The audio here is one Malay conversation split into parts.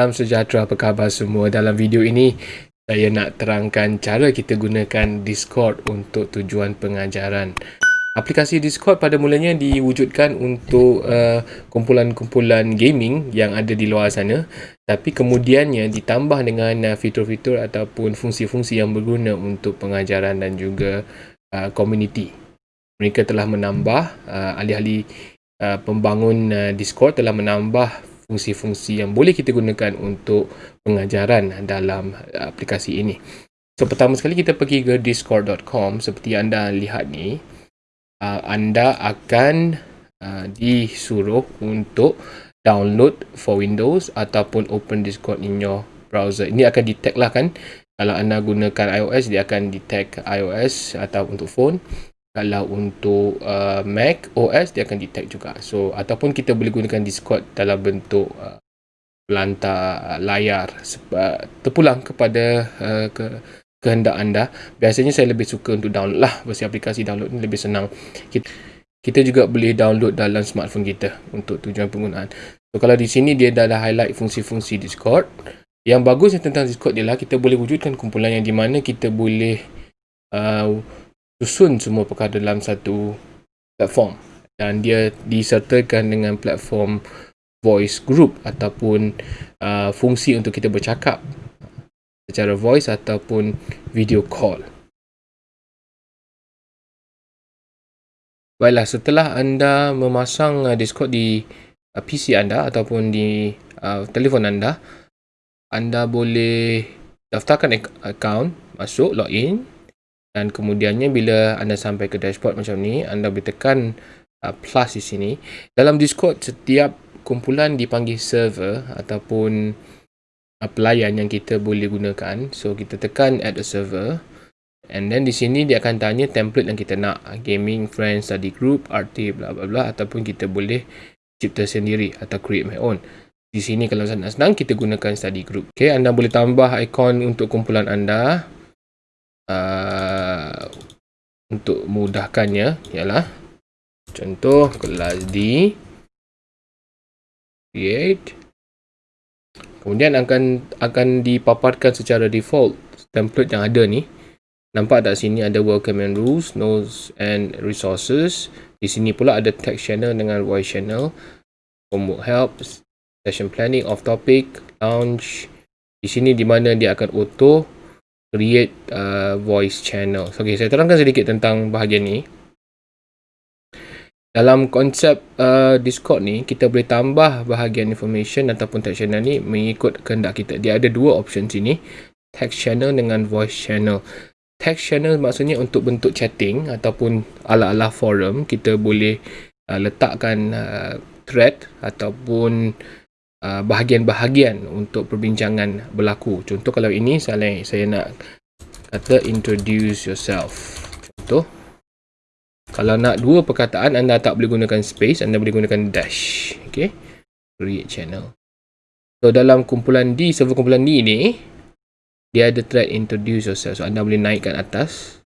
Salam sejahtera, apa khabar semua? Dalam video ini, saya nak terangkan cara kita gunakan Discord untuk tujuan pengajaran. Aplikasi Discord pada mulanya diwujudkan untuk uh, kumpulan-kumpulan gaming yang ada di luar sana. Tapi kemudiannya ditambah dengan uh, fitur-fitur ataupun fungsi-fungsi yang berguna untuk pengajaran dan juga uh, community. Mereka telah menambah, uh, ahli-ahli uh, pembangun uh, Discord telah menambah fungsi-fungsi yang boleh kita gunakan untuk pengajaran dalam aplikasi ini. So pertama sekali kita pergi ke discord.com seperti anda lihat ni uh, anda akan uh, disuruh untuk download for Windows ataupun open Discord in your browser. Ini akan detect lah kan kalau anda gunakan iOS dia akan detect iOS atau untuk phone kalau untuk uh, Mac OS dia akan detect juga. So ataupun kita boleh gunakan Discord dalam bentuk uh, pelantar uh, layar uh, terpulang kepada uh, ke kehendak anda. Biasanya saya lebih suka untuk download lah. Versi aplikasi download ni lebih senang. Kita, kita juga boleh download dalam smartphone kita untuk tujuan penggunaan. So kalau di sini dia dah ada highlight fungsi-fungsi Discord. Yang bagusnya tentang Discord ialah kita boleh wujudkan kumpulan yang di mana kita boleh uh, susun semua perkara dalam satu platform dan dia disertakan dengan platform voice group ataupun uh, fungsi untuk kita bercakap secara voice ataupun video call. Baiklah, setelah anda memasang uh, Discord di uh, PC anda ataupun di uh, telefon anda, anda boleh daftarkan akaun, masuk, login dan kemudiannya bila anda sampai ke dashboard macam ni anda boleh tekan uh, plus di sini. Dalam discord setiap kumpulan dipanggil server ataupun uh, pelayan yang kita boleh gunakan. So kita tekan add a server. And then di sini dia akan tanya template yang kita nak. Gaming friends study group RT bla bla bla ataupun kita boleh cipta sendiri atau create my own. Di sini kalau senang-senang kita gunakan study group. Okay, anda boleh tambah ikon untuk kumpulan anda uh, untuk mudahkannya ialah contoh kelas D create kemudian akan akan dipaparkan secara default template yang ada ni. Nampak tak sini ada welcome and rules notes and resources. Di sini pula ada text channel dengan voice channel. Homework help session planning off topic lounge di sini di mana dia akan auto create uh, voice channel. Okay, saya terangkan sedikit tentang bahagian ni. Dalam konsep uh, Discord ni, kita boleh tambah bahagian information ataupun text channel ni mengikut kehendak kita. Dia ada dua option sini. Text channel dengan voice channel. Text channel maksudnya untuk bentuk chatting ataupun ala-ala forum. Kita boleh uh, letakkan uh, thread ataupun Uh, bahagian-bahagian untuk perbincangan berlaku. Contoh kalau ini saya, saya nak kata introduce yourself. Contoh. Kalau nak dua perkataan anda tak boleh gunakan space, anda boleh gunakan dash. Okay. Create channel. So dalam kumpulan D, server kumpulan D ni, dia ada thread introduce yourself. So anda boleh naikkan atas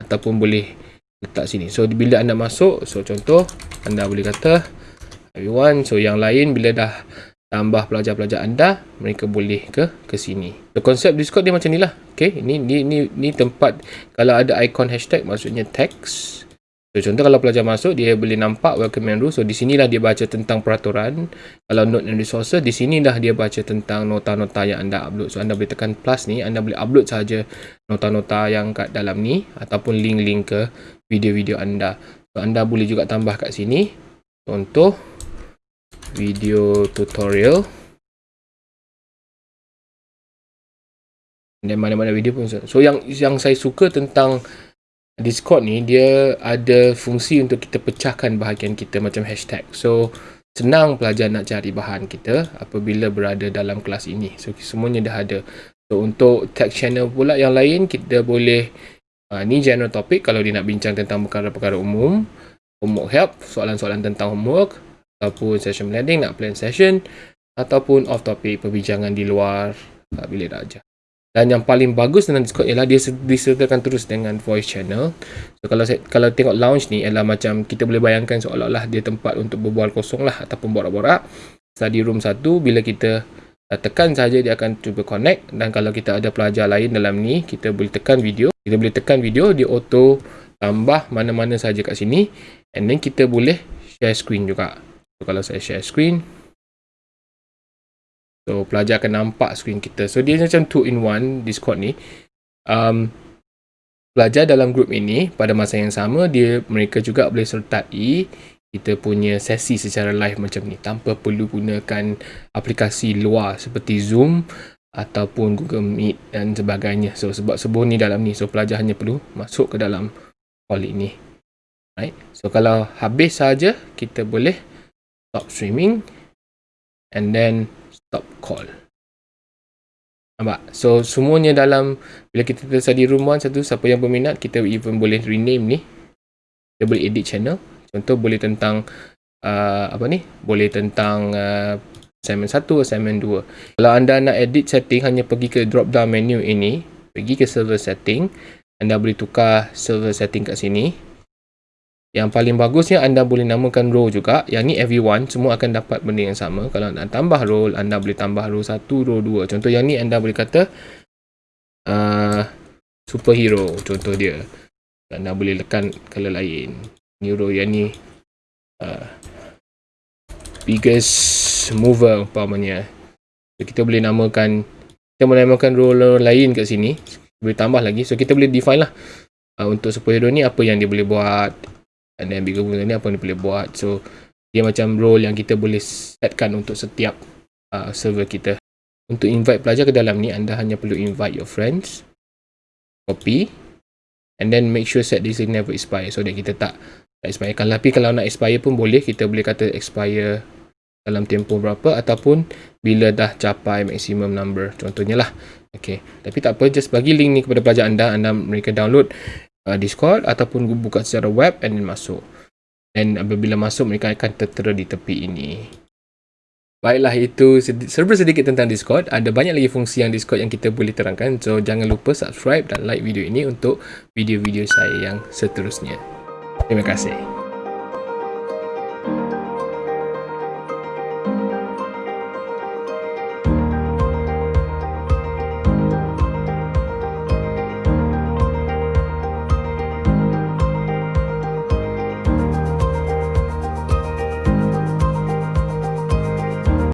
ataupun boleh letak sini. So bila anda masuk, so contoh anda boleh kata everyone. So yang lain bila dah tambah pelajar-pelajar anda mereka boleh ke ke sini. So konsep discord dia macam ni lah. Okay ni ni ni ni tempat kalau ada ikon hashtag maksudnya text so contoh kalau pelajar masuk dia boleh nampak welcome and rule. So di sinilah dia baca tentang peraturan. Kalau note and resources di sinilah dia baca tentang nota-nota yang anda upload. So anda boleh tekan plus ni anda boleh upload saja nota-nota yang kat dalam ni ataupun link-link ke video-video anda. So anda boleh juga tambah kat sini. Contoh video tutorial. Dan mana-mana video pun so yang yang saya suka tentang Discord ni dia ada fungsi untuk kita pecahkan bahagian kita macam hashtag. So senang pelajar nak cari bahan kita apabila berada dalam kelas ini. So semuanya dah ada. So untuk tag channel pula yang lain kita boleh uh, ni general topic. Kalau dia nak bincang tentang perkara-perkara umum homework help soalan-soalan tentang homework ataupun session planning nak plan session ataupun off topic perbincangan di luar uh, bilik darjah. Dan yang paling bagus dengan Discord ialah dia disertakan terus dengan voice channel. So kalau saya, kalau tengok lounge ni ialah macam kita boleh bayangkan seolah-olah dia tempat untuk berbual kosong lah ataupun borak-borak. Study room satu bila kita uh, tekan saja dia akan cuba connect. Dan kalau kita ada pelajar lain dalam ni kita boleh tekan video. Kita boleh tekan video dia auto tambah mana-mana saja kat sini. And then kita boleh share screen juga so, kalau saya share screen so pelajar akan nampak screen kita so dia macam 2 in 1 discord ni um, pelajar dalam grup ini pada masa yang sama dia mereka juga boleh sertai kita punya sesi secara live macam ni tanpa perlu gunakan aplikasi luar seperti Zoom ataupun Google Meet dan sebagainya. So sebab sebelum ni dalam ni so pelajar hanya perlu masuk ke dalam call ini. Right? So kalau habis saja kita boleh stop streaming and then stop call. Nampak? So semuanya dalam bila kita tersedia room 1 satu siapa yang berminat kita even boleh rename ni. Kita boleh edit channel Contoh boleh tentang uh, apa ni? Boleh tentang uh, assignment 1, assignment 2. Kalau anda nak edit setting hanya pergi ke drop down menu ini, pergi ke server setting, anda boleh tukar server setting kat sini. Yang paling bagusnya anda boleh namakan role juga. Yang ni everyone semua akan dapat benda yang sama. Kalau nak tambah role, anda boleh tambah role 1, role 2. Contoh yang ni anda boleh kata uh, superhero contoh dia. Anda boleh lekan color lain neuro yang ni uh, biggest mover umpamanya so, kita boleh namakan kita boleh namakan role lain kat sini boleh tambah lagi so kita boleh define lah uh, untuk superhero ni apa yang dia boleh buat and then bigger mover ni apa dia boleh buat. So dia macam role yang kita boleh setkan untuk setiap uh, server kita. Untuk invite pelajar ke dalam ni anda hanya perlu invite your friends copy and then make sure set this never expire so that kita tak tak expire. Kan tapi kalau nak expire pun boleh. Kita boleh kata expire dalam tempoh berapa ataupun bila dah capai maximum number. Contohnya lah. Ok tapi tak apa just bagi link ni kepada pelajar anda. Anda mereka download uh, discord ataupun buka secara web and then masuk dan apabila masuk mereka akan tertera di tepi ini Baiklah itu serba sedikit tentang Discord. Ada banyak lagi fungsi yang Discord yang kita boleh terangkan. So jangan lupa subscribe dan like video ini untuk video-video saya yang seterusnya. Terima kasih.